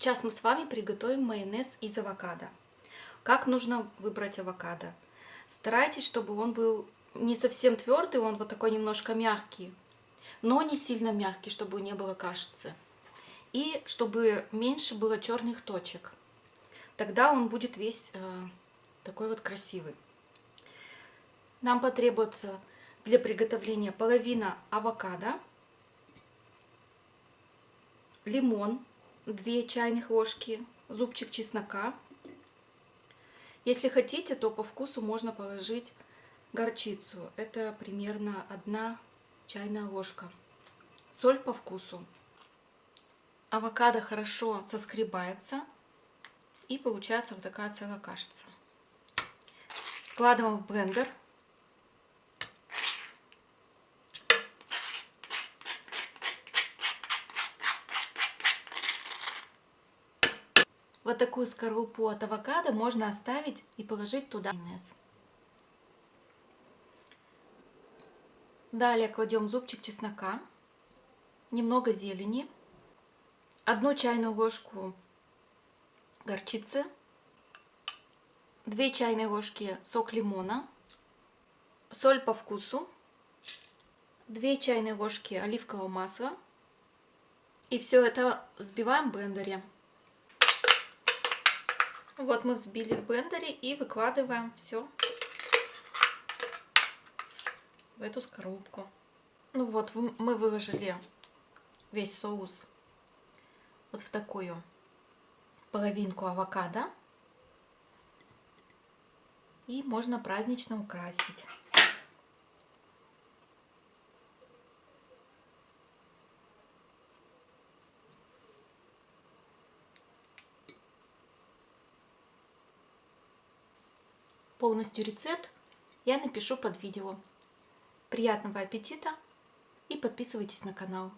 Сейчас мы с вами приготовим майонез из авокадо. Как нужно выбрать авокадо? Старайтесь, чтобы он был не совсем твердый, он вот такой немножко мягкий, но не сильно мягкий, чтобы не было кашицы. И чтобы меньше было черных точек. Тогда он будет весь э, такой вот красивый. Нам потребуется для приготовления половина авокадо, лимон 2 чайных ложки, зубчик чеснока. Если хотите, то по вкусу можно положить горчицу. Это примерно 1 чайная ложка. Соль по вкусу. Авокадо хорошо соскребается и получается вот такая целая кашица. Складываем в блендер. Вот такую скорлупу от авокадо можно оставить и положить туда майонез. Далее кладем зубчик чеснока, немного зелени, одну чайную ложку горчицы, 2 чайные ложки сок лимона, соль по вкусу, 2 чайные ложки оливкового масла. И все это взбиваем в блендере. Вот мы взбили в блендере и выкладываем все в эту скорлупку. Ну вот, мы выложили весь соус вот в такую половинку авокадо. И можно празднично украсить. Полностью рецепт я напишу под видео. Приятного аппетита и подписывайтесь на канал.